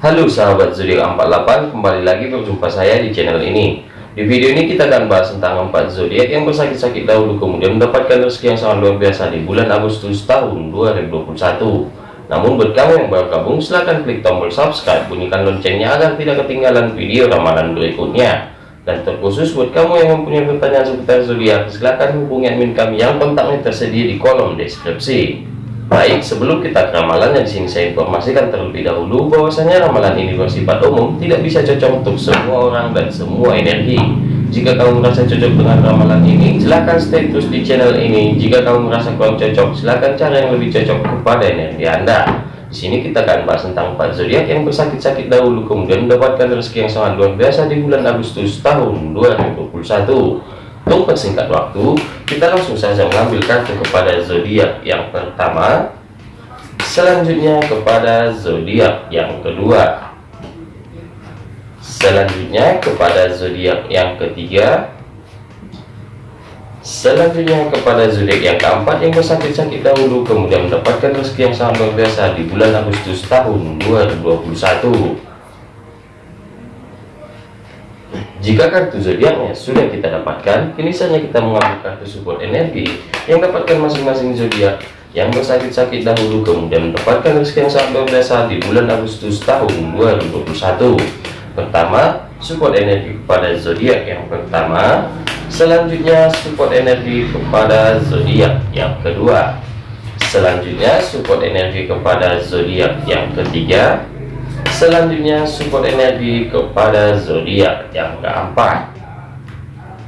Halo sahabat zodiak 48 kembali lagi berjumpa saya di channel ini. Di video ini kita akan bahas tentang empat zodiak yang bersakit-sakit dahulu kemudian mendapatkan rezeki yang sangat luar biasa di bulan Agustus tahun 2021 namun buat kamu yang baru gabung silahkan klik tombol subscribe bunyikan loncengnya agar tidak ketinggalan video ramalan berikutnya. Dan terkhusus buat kamu yang mempunyai pertanyaan seputar zodiak silahkan hubungi admin kami yang kontaknya tersedia di kolom deskripsi Baik, sebelum kita ke ramalannya di sini saya informasikan terlebih dahulu bahwasanya ramalan ini bersifat umum, tidak bisa cocok untuk semua orang dan semua energi. Jika kamu merasa cocok dengan ramalan ini, silahkan stay terus di channel ini. Jika kamu merasa kurang cocok, silahkan cari yang lebih cocok kepada energi Anda. Di sini kita akan bahas tentang empat zodiak yang bersakit-sakit dahulu kemudian mendapatkan rezeki yang sangat luar biasa di bulan Agustus tahun 2021. Untuk waktu, kita langsung saja mengambil kartu kepada zodiak yang pertama, selanjutnya kepada zodiak yang kedua, selanjutnya kepada zodiak yang ketiga, selanjutnya kepada zodiak yang keempat yang bersakit-sakit dahulu kemudian mendapatkan rezeki yang sangat luar biasa di bulan Agustus tahun 2021 Jika kartu zodiaknya sudah kita dapatkan, kini saatnya kita mengambil kartu support energi yang dapatkan masing-masing zodiak yang bersakit-sakit dahulu kemudian mendapatkan rezeki yang sangat luar biasa di bulan Agustus tahun 2021. Pertama, support energi kepada zodiak yang pertama, selanjutnya support energi kepada zodiak yang kedua, selanjutnya support energi kepada zodiak yang ketiga, Selanjutnya support energi kepada zodiak yang keempat.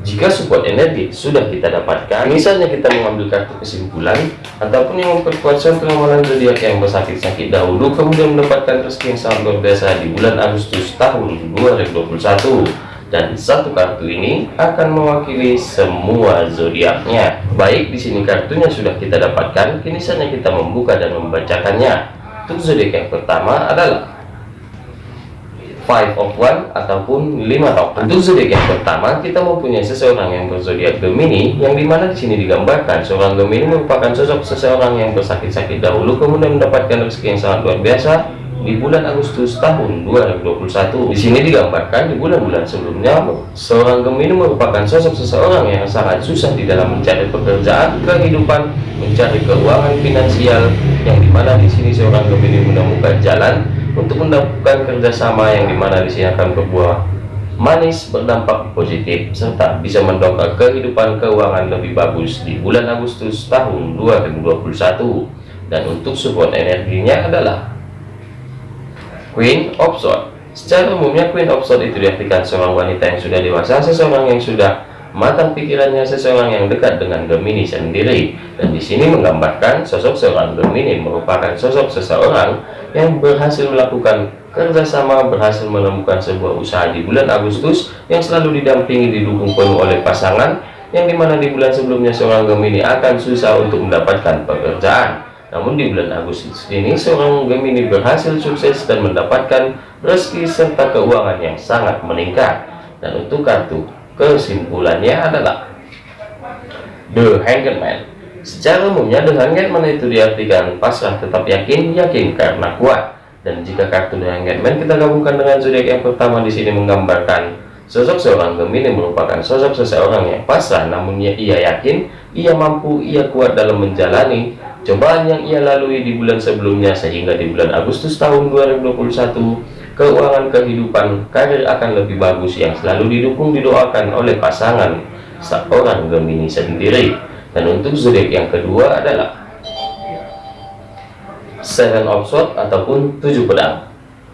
Jika support energi sudah kita dapatkan, misalnya kita mengambil kartu kesimpulan ataupun yang memperkuat ramalan zodiak yang bersakit-sakit dahulu, kemudian mendapatkan rezeki yang sangat luar biasa di bulan Agustus tahun 2021 dan satu kartu ini akan mewakili semua zodiaknya. Baik di sini kartunya sudah kita dapatkan, kini saatnya kita membuka dan membacakannya. Untuk zodiak yang pertama adalah five of one ataupun lima tongkat. Untuk zodiak yang pertama, kita mempunyai seseorang yang berzodiak Gemini, yang di mana di sini digambarkan seorang Gemini merupakan sosok seseorang yang bersakit-sakit dahulu, kemudian mendapatkan rezeki yang sangat luar biasa di bulan Agustus tahun 2021. Di sini digambarkan di bulan-bulan sebelumnya, seorang Gemini merupakan sosok seseorang yang sangat susah di dalam mencari pekerjaan, kehidupan, mencari keuangan finansial, yang di mana di sini seorang Gemini menemukan jalan untuk mendapatkan kerjasama yang di mana di sini akan berbuah manis berdampak positif serta bisa mendongkrak kehidupan keuangan lebih bagus di bulan Agustus tahun 2021 dan untuk support energinya adalah Queen of Swords. Secara umumnya Queen of Swords itu diartikan seorang wanita yang sudah dewasa seseorang yang sudah matang pikirannya seseorang yang dekat dengan Gemini sendiri. Dan di sini menggambarkan sosok seorang Gemini merupakan sosok seseorang yang berhasil melakukan kerjasama berhasil menemukan sebuah usaha di bulan Agustus yang selalu didampingi didukung penuh oleh pasangan yang di mana di bulan sebelumnya seorang Gemini akan susah untuk mendapatkan pekerjaan. Namun di bulan Agustus ini seorang Gemini berhasil sukses dan mendapatkan rezeki serta keuangan yang sangat meningkat. Dan untuk kartu kesimpulannya adalah The Hanged Man secara umumnya The Hanged Man itu diartikan? Pasrah tetap yakin yakin karena kuat. Dan jika kartu The Hanged Man kita gabungkan dengan zodiak yang pertama di sini menggambarkan sosok seorang Gemini merupakan sosok seseorang yang pasrah namun ia yakin ia mampu ia kuat dalam menjalani cobaan yang ia lalui di bulan sebelumnya sehingga di bulan Agustus tahun 2021 keuangan kehidupan karir akan lebih bagus yang selalu didukung didoakan oleh pasangan seorang Gemini sendiri. Dan untuk zodiak yang kedua adalah Seven of Swords ataupun tujuh pedang.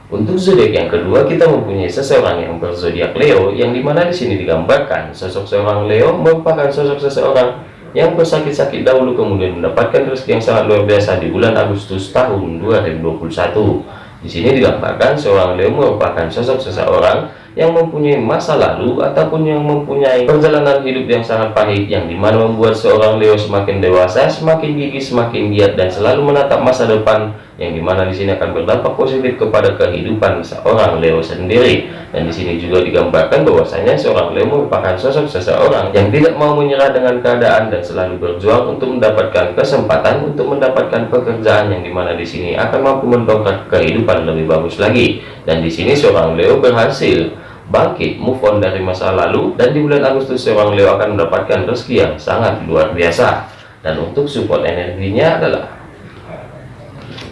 Untuk zodiak yang kedua kita mempunyai seseorang yang berzodiak Leo yang di mana di sini digambarkan sosok seorang Leo merupakan sosok seseorang yang bersakit-sakit dahulu kemudian mendapatkan rezeki yang sangat luar biasa di bulan Agustus tahun 2021 di sini digambarkan seorang Leo merupakan sosok seseorang yang mempunyai masa lalu ataupun yang mempunyai perjalanan hidup yang sangat pahit yang di mana membuat seorang Leo semakin dewasa, semakin gigih, semakin giat dan selalu menatap masa depan yang di mana di sini akan berdampak positif kepada kehidupan seorang Leo sendiri. Dan di sini juga digambarkan bahwasanya seorang Leo merupakan sosok seseorang yang tidak mau menyerah dengan keadaan dan selalu berjuang untuk mendapatkan kesempatan untuk mendapatkan pekerjaan yang di mana di sini akan mampu mendongkrak kehidupan lebih bagus lagi. Dan di sini seorang Leo berhasil bangkit move on dari masa lalu dan di bulan Agustus seorang Leo akan mendapatkan rezeki yang sangat luar biasa. Dan untuk support energinya adalah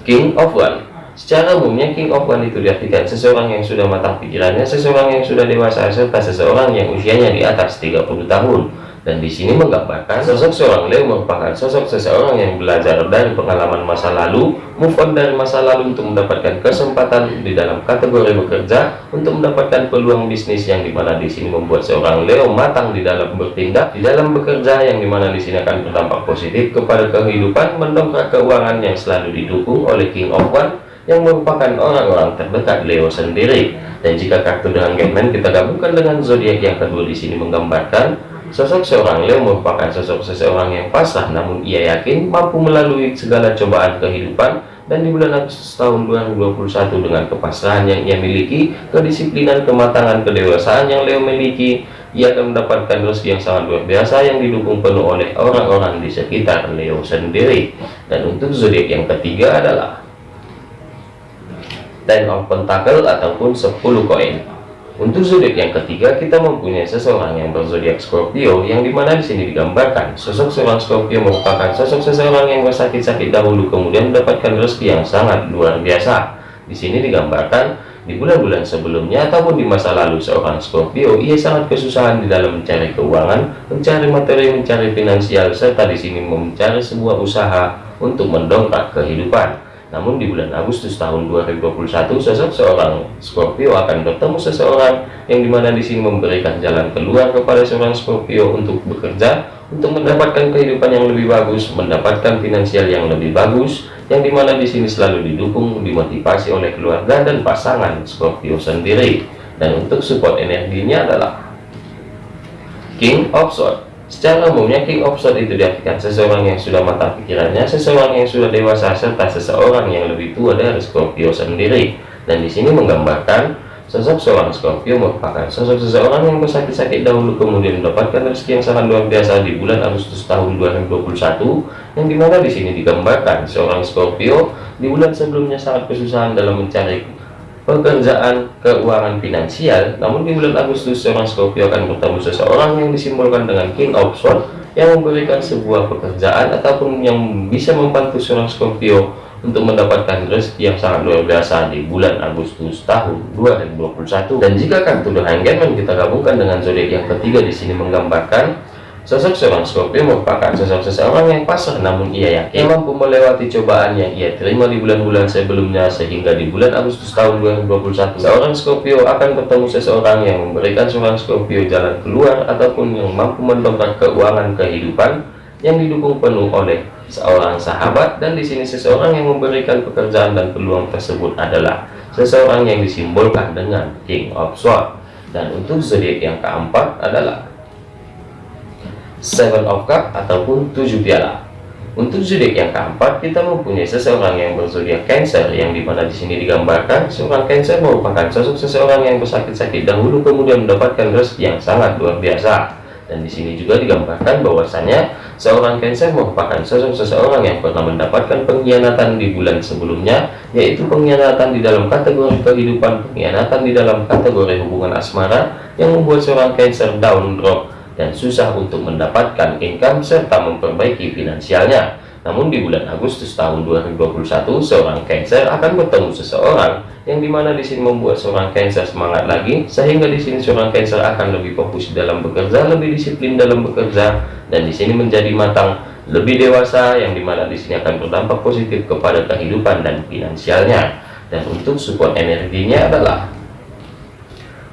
King of One. Secara umumnya King of One itu diartikan seseorang yang sudah matang pikirannya, seseorang yang sudah dewasa, serta seseorang yang usianya di atas 30 tahun dan di sini menggambarkan sosok seorang Leo merupakan sosok seseorang yang belajar dari pengalaman masa lalu, move on dari masa lalu untuk mendapatkan kesempatan di dalam kategori bekerja, untuk mendapatkan peluang bisnis yang di mana di sini membuat seorang Leo matang di dalam bertindak, di dalam bekerja yang di mana di sini akan berdampak positif kepada kehidupan, mendongkrak keuangan yang selalu didukung oleh King of One yang merupakan orang-orang terdekat Leo sendiri. Dan jika kartu dengan Hangman kita gabungkan dengan zodiak yang kedua di sini menggambarkan Sosok seorang Leo merupakan sosok seseorang yang pasrah namun ia yakin mampu melalui segala cobaan kehidupan dan di bulan Agustus tahun 2021 dengan kepasrahan yang ia miliki, kedisiplinan, kematangan, kedewasaan yang Leo miliki, ia akan mendapatkan rezeki yang sangat luar biasa yang didukung penuh oleh orang-orang di sekitar Leo sendiri. Dan untuk zodiak yang ketiga adalah Ten of Pentacle ataupun 10 koin. Untuk zodiak yang ketiga, kita mempunyai seseorang yang berzodiak Scorpio, yang di mana di sini digambarkan sosok seorang Scorpio merupakan sosok seseorang yang bersakit-sakit dahulu, kemudian mendapatkan rezeki yang sangat luar biasa. Di sini digambarkan di bulan-bulan sebelumnya ataupun di masa lalu seorang Scorpio, ia sangat kesusahan di dalam mencari keuangan, mencari materi, mencari finansial, serta di sini mencari sebuah usaha untuk mendongkrak kehidupan. Namun di bulan Agustus tahun 2021 sosok seorang Scorpio akan bertemu seseorang yang di mana di sini memberikan jalan keluar kepada seorang Scorpio untuk bekerja, untuk mendapatkan kehidupan yang lebih bagus, mendapatkan finansial yang lebih bagus, yang di mana di sini selalu didukung, dimotivasi oleh keluarga dan pasangan Scorpio sendiri. Dan untuk support energinya adalah King of Swords Secara umumnya Swords itu diartikan seseorang yang sudah matang pikirannya, seseorang yang sudah dewasa, serta seseorang yang lebih tua dari Scorpio sendiri. Dan di sini menggambarkan sosok seorang Scorpio merupakan sosok seseorang yang bersakit-sakit dahulu kemudian mendapatkan rezeki yang sangat luar biasa di bulan Agustus tahun 2021 yang di mana di sini digambarkan seorang Scorpio di bulan sebelumnya sangat kesusahan dalam mencari pekerjaan keuangan finansial namun di bulan Agustus seorang Scorpio akan bertemu seseorang yang disimbolkan dengan King of Swords yang memberikan sebuah pekerjaan ataupun yang bisa membantu seorang Scorpio untuk mendapatkan rezeki yang sangat luar biasa di bulan Agustus tahun 2021 dan jika kartu The Hangman kita gabungkan dengan zodiak yang ketiga di sini menggambarkan Sosok seorang Scorpio merupakan sosok seseorang yang pasrah namun ia yakin mampu melewati cobaan yang ia terima di bulan-bulan sebelumnya sehingga di bulan Agustus tahun 2021 seorang Scorpio akan bertemu seseorang yang memberikan seorang Scorpio jalan keluar ataupun yang mampu mendongkrak keuangan kehidupan yang didukung penuh oleh seorang sahabat. Dan di sini seseorang yang memberikan pekerjaan dan peluang tersebut adalah seseorang yang disimbolkan dengan King of Swords. Dan untuk zodiak yang keempat adalah Seven of Cup ataupun tujuh piala. Untuk zodiak yang keempat, kita mempunyai seseorang yang berzodiak Cancer, yang di mana di sini digambarkan seorang Cancer merupakan sosok seseorang yang bersakit-sakit dahulu kemudian mendapatkan rezeki yang sangat luar biasa. Dan di sini juga digambarkan bahwasanya seorang Cancer merupakan sosok seseorang yang pernah mendapatkan pengkhianatan di bulan sebelumnya, yaitu pengkhianatan di dalam kategori kehidupan, pengkhianatan di dalam kategori hubungan asmara yang membuat seorang Cancer down drop dan susah untuk mendapatkan income serta memperbaiki finansialnya. Namun di bulan Agustus tahun 2021, seorang Cancer akan bertemu seseorang yang di mana di sini membuat seorang Cancer semangat lagi, sehingga di sini seorang Cancer akan lebih fokus dalam bekerja, lebih disiplin dalam bekerja, dan di sini menjadi matang, lebih dewasa, yang di mana di sini akan berdampak positif kepada kehidupan dan finansialnya. Dan untuk support energinya adalah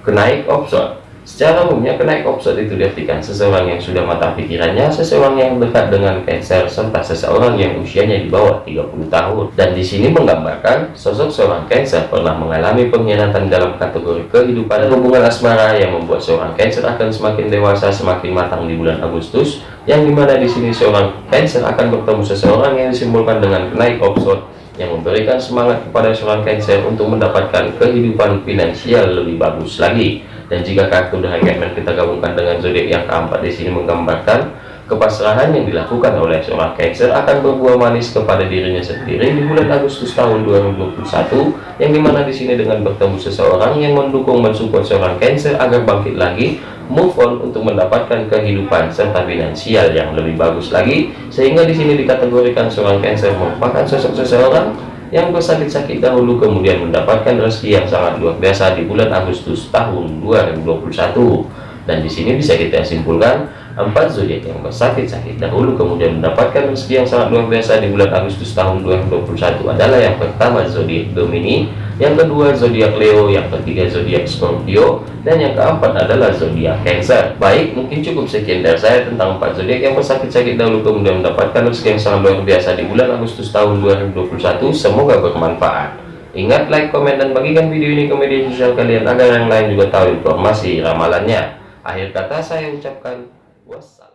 kenaik option Secara umumnya kenaik opsot itu diartikan seseorang yang sudah matang pikirannya, seseorang yang dekat dengan Cancer, serta seseorang yang usianya di bawah 30 tahun. Dan di sini menggambarkan sosok seorang Cancer pernah mengalami pengkhianatan dalam kategori kehidupan dan hubungan asmara yang membuat seorang Cancer akan semakin dewasa, semakin matang di bulan Agustus, yang di mana di sini seorang Cancer akan bertemu seseorang yang disimbolkan dengan kenaik opsot yang memberikan semangat kepada seorang Cancer untuk mendapatkan kehidupan finansial lebih bagus lagi. Dan jika kartu The Hangman kita gabungkan dengan zodiak yang keempat di sini menggambarkan Kepasrahan yang dilakukan oleh seorang Cancer akan berbuah manis kepada dirinya sendiri di bulan Agustus tahun 2021, yang di mana di sini dengan bertemu seseorang yang mendukung mensupport seorang Cancer agar bangkit lagi, move on untuk mendapatkan kehidupan serta finansial yang lebih bagus lagi, sehingga di sini dikategorikan seorang Cancer merupakan sosok seseorang yang bersakit-sakit dahulu kemudian mendapatkan rezeki yang sangat luar biasa di bulan Agustus tahun 2021 dan di sini bisa kita simpulkan empat zodiak yang bersakit-sakit dahulu kemudian mendapatkan rezeki yang sangat luar biasa di bulan Agustus tahun 2021 adalah yang pertama zodiak Gemini, yang kedua zodiak Leo, yang ketiga zodiak Scorpio, dan yang keempat adalah zodiak Cancer. Baik, mungkin cukup sekian dari saya tentang empat zodiak yang bersakit-sakit dahulu kemudian mendapatkan rezeki yang sangat luar biasa di bulan Agustus tahun 2021. Semoga bermanfaat. Ingat like, komen, dan bagikan video ini ke media sosial kalian agar yang lain juga tahu informasi ramalannya. Akhir kata saya ucapkan wassalam